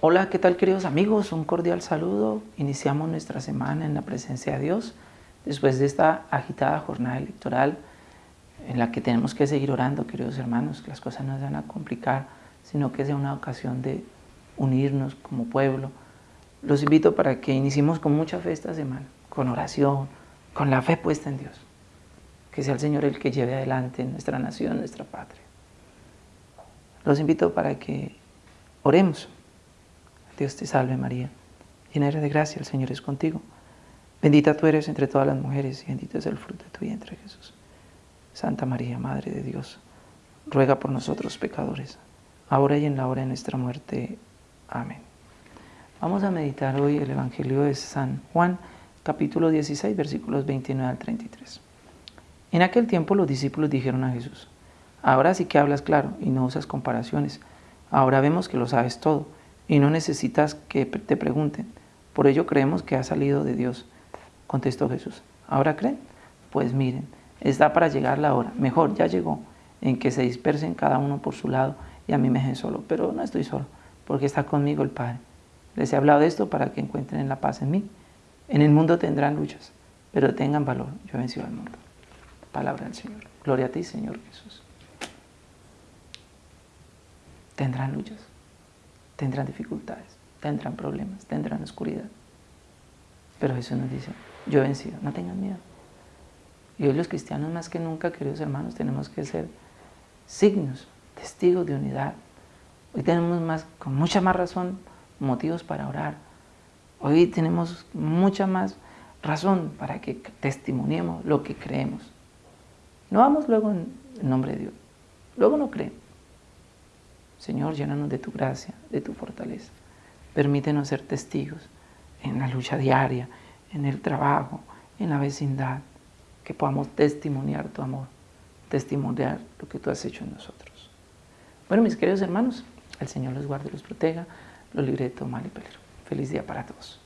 Hola, ¿qué tal queridos amigos? Un cordial saludo. Iniciamos nuestra semana en la presencia de Dios después de esta agitada jornada electoral en la que tenemos que seguir orando, queridos hermanos, que las cosas no se van a complicar, sino que sea una ocasión de unirnos como pueblo. Los invito para que iniciemos con mucha fe esta semana, con oración, con la fe puesta en Dios. Que sea el Señor el que lleve adelante nuestra nación, nuestra patria. Los invito para que oremos Dios te salve María, llena eres de gracia, el Señor es contigo. Bendita tú eres entre todas las mujeres y bendito es el fruto de tu vientre Jesús. Santa María, Madre de Dios, ruega por nosotros pecadores, ahora y en la hora de nuestra muerte. Amén. Vamos a meditar hoy el Evangelio de San Juan, capítulo 16, versículos 29 al 33. En aquel tiempo los discípulos dijeron a Jesús, ahora sí que hablas claro y no usas comparaciones, ahora vemos que lo sabes todo y no necesitas que te pregunten. Por ello creemos que ha salido de Dios. Contestó Jesús. ¿Ahora creen? Pues miren, está para llegar la hora. Mejor, ya llegó, en que se dispersen cada uno por su lado y a mí me dejen solo. Pero no estoy solo, porque está conmigo el Padre. Les he hablado de esto para que encuentren la paz en mí. En el mundo tendrán luchas, pero tengan valor. Yo he vencido al mundo. Palabra del Señor. Gloria a ti, Señor Jesús. Tendrán luchas tendrán dificultades, tendrán problemas, tendrán oscuridad. Pero Jesús nos dice, yo he vencido, no tengan miedo. Y hoy los cristianos más que nunca, queridos hermanos, tenemos que ser signos, testigos de unidad. Hoy tenemos más, con mucha más razón motivos para orar. Hoy tenemos mucha más razón para que testimoniemos lo que creemos. No vamos luego en nombre de Dios. Luego no creemos. Señor, llénanos de tu gracia, de tu fortaleza. Permítenos ser testigos en la lucha diaria, en el trabajo, en la vecindad, que podamos testimoniar tu amor, testimoniar lo que tú has hecho en nosotros. Bueno, mis queridos hermanos, el Señor los guarde y los proteja, los libre de todo mal y peligro. Feliz día para todos.